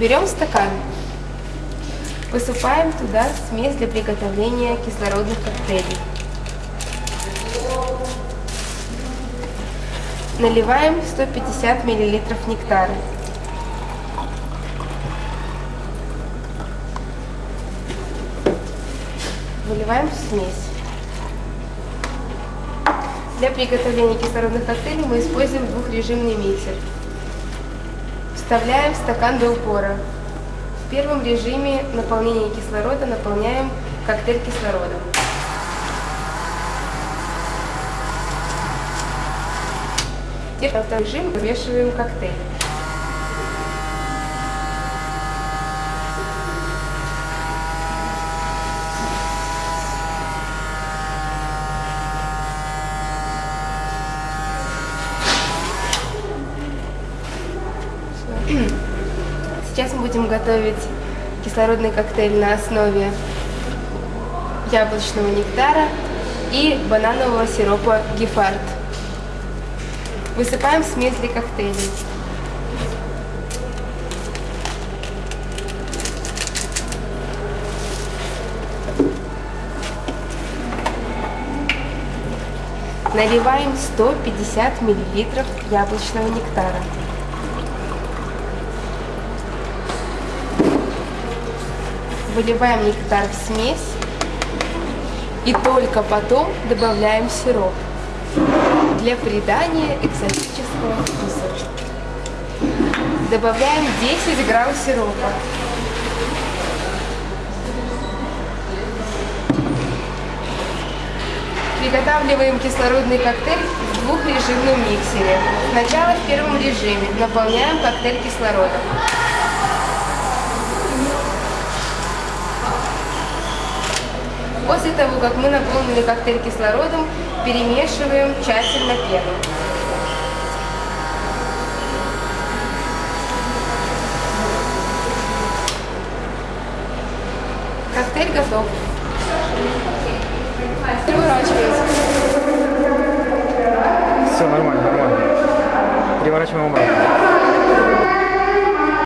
Берем стакан, высыпаем туда смесь для приготовления кислородных коктейлей. Наливаем 150 мл нектара. Выливаем в смесь. Для приготовления кислородных коктейлей мы используем двухрежимный миксер. Вставляем в стакан до упора. В первом режиме наполнения кислорода наполняем коктейль кислорода. Теперь во второй режим вымешиваем коктейль. Сейчас мы будем готовить кислородный коктейль на основе яблочного нектара и бананового сиропа гефард. Высыпаем смесь для коктейлей. Наливаем 150 мл яблочного нектара. Выливаем нектар в смесь и только потом добавляем сироп для придания экзотического вкуса. Добавляем 10 грамм сиропа. Приготавливаем кислородный коктейль в двухрежимном миксере. Сначала в первом режиме наполняем коктейль кислородом. После того, как мы наполнили коктейль кислородом, перемешиваем тщательно пену. Коктейль готов. Переворачивается. Все, нормально, нормально. Переворачиваем обратно.